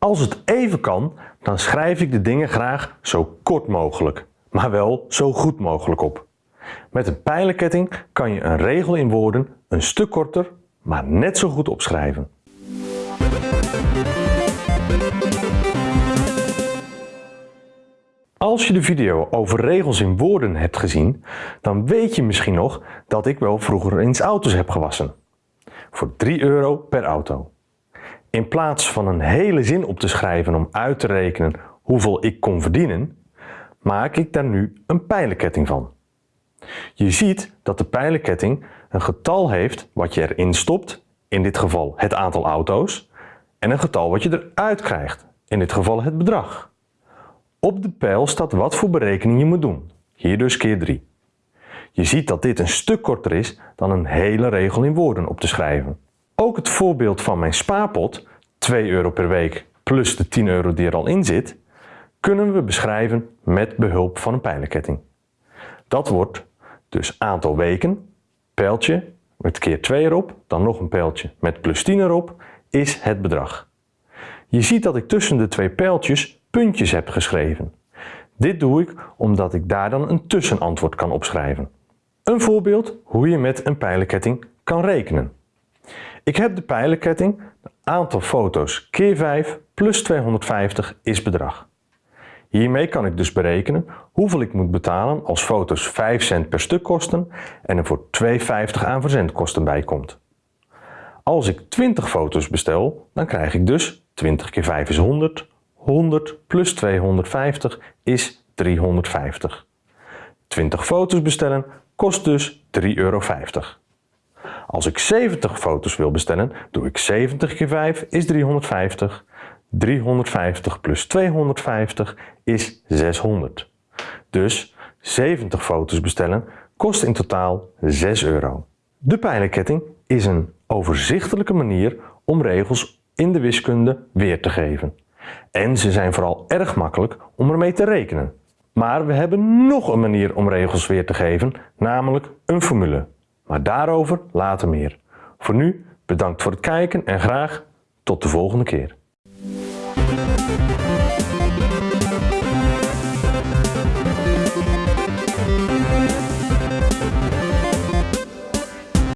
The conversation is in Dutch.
Als het even kan, dan schrijf ik de dingen graag zo kort mogelijk, maar wel zo goed mogelijk op. Met een pijlenketting kan je een regel in woorden een stuk korter, maar net zo goed opschrijven. Als je de video over regels in woorden hebt gezien, dan weet je misschien nog dat ik wel vroeger eens auto's heb gewassen. Voor 3 euro per auto. In plaats van een hele zin op te schrijven om uit te rekenen hoeveel ik kon verdienen, maak ik daar nu een pijlenketting van. Je ziet dat de pijlenketting een getal heeft wat je erin stopt, in dit geval het aantal auto's, en een getal wat je eruit krijgt, in dit geval het bedrag. Op de pijl staat wat voor berekening je moet doen, hier dus keer 3. Je ziet dat dit een stuk korter is dan een hele regel in woorden op te schrijven. Ook het voorbeeld van mijn spaarpot, 2 euro per week plus de 10 euro die er al in zit, kunnen we beschrijven met behulp van een pijlenketting. Dat wordt dus aantal weken, pijltje met keer 2 erop, dan nog een pijltje met plus 10 erop, is het bedrag. Je ziet dat ik tussen de twee pijltjes puntjes heb geschreven. Dit doe ik omdat ik daar dan een tussenantwoord kan opschrijven. Een voorbeeld hoe je met een pijlenketting kan rekenen. Ik heb de pijlenketting, aantal foto's keer 5 plus 250 is bedrag. Hiermee kan ik dus berekenen hoeveel ik moet betalen als foto's 5 cent per stuk kosten en er voor 2,50 aan verzendkosten bij komt. Als ik 20 foto's bestel, dan krijg ik dus 20 keer 5 is 100, 100 plus 250 is 350. 20 foto's bestellen kost dus 3,50 euro. Als ik 70 foto's wil bestellen, doe ik 70 keer 5 is 350. 350 plus 250 is 600. Dus 70 foto's bestellen kost in totaal 6 euro. De pijlenketting is een overzichtelijke manier om regels in de wiskunde weer te geven. En ze zijn vooral erg makkelijk om ermee te rekenen. Maar we hebben nog een manier om regels weer te geven, namelijk een formule. Maar daarover later meer. Voor nu bedankt voor het kijken en graag tot de volgende keer.